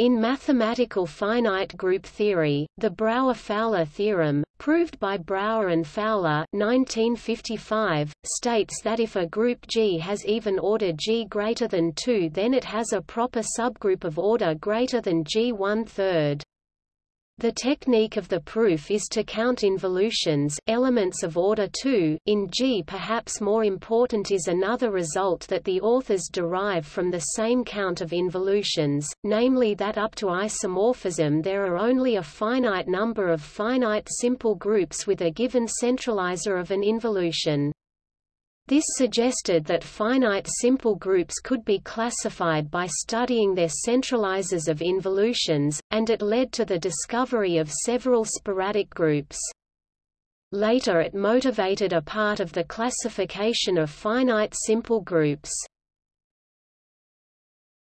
In mathematical finite group theory, the Brauer-Fowler theorem, proved by Brauer and Fowler 1955, states that if a group G has even order G greater than 2 then it has a proper subgroup of order greater than G one-third. The technique of the proof is to count involutions elements of order 2. In G perhaps more important is another result that the authors derive from the same count of involutions, namely that up to isomorphism there are only a finite number of finite simple groups with a given centralizer of an involution. This suggested that finite simple groups could be classified by studying their centralizers of involutions, and it led to the discovery of several sporadic groups. Later it motivated a part of the classification of finite simple groups.